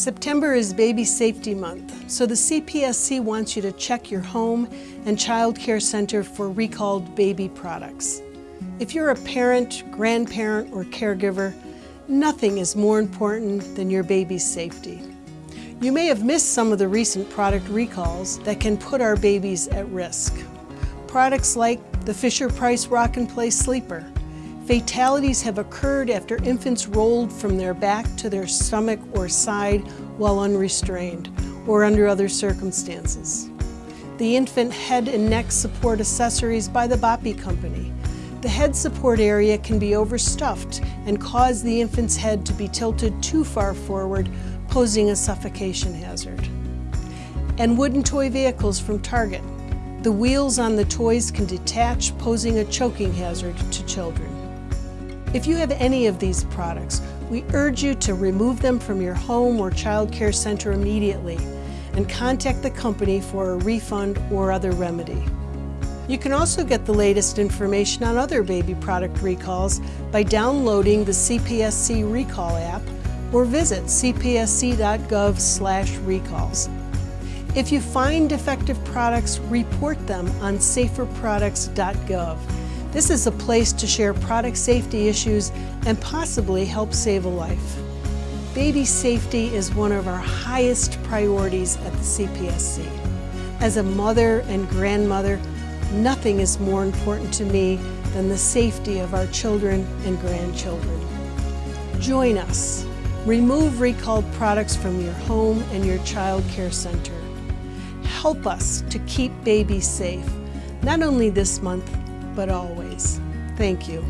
September is Baby Safety Month, so the CPSC wants you to check your home and child care center for recalled baby products. If you're a parent, grandparent, or caregiver, nothing is more important than your baby's safety. You may have missed some of the recent product recalls that can put our babies at risk. Products like the Fisher-Price Rock and Play Sleeper, Fatalities have occurred after infants rolled from their back to their stomach or side while unrestrained or under other circumstances. The infant head and neck support accessories by the Boppy Company. The head support area can be overstuffed and cause the infant's head to be tilted too far forward, posing a suffocation hazard. And wooden toy vehicles from Target. The wheels on the toys can detach, posing a choking hazard to children. If you have any of these products, we urge you to remove them from your home or child care center immediately and contact the company for a refund or other remedy. You can also get the latest information on other baby product recalls by downloading the CPSC Recall app or visit cpsc.gov recalls. If you find defective products, report them on saferproducts.gov. This is a place to share product safety issues and possibly help save a life. Baby safety is one of our highest priorities at the CPSC. As a mother and grandmother, nothing is more important to me than the safety of our children and grandchildren. Join us. Remove recalled products from your home and your child care center. Help us to keep babies safe, not only this month, but always. Thank you.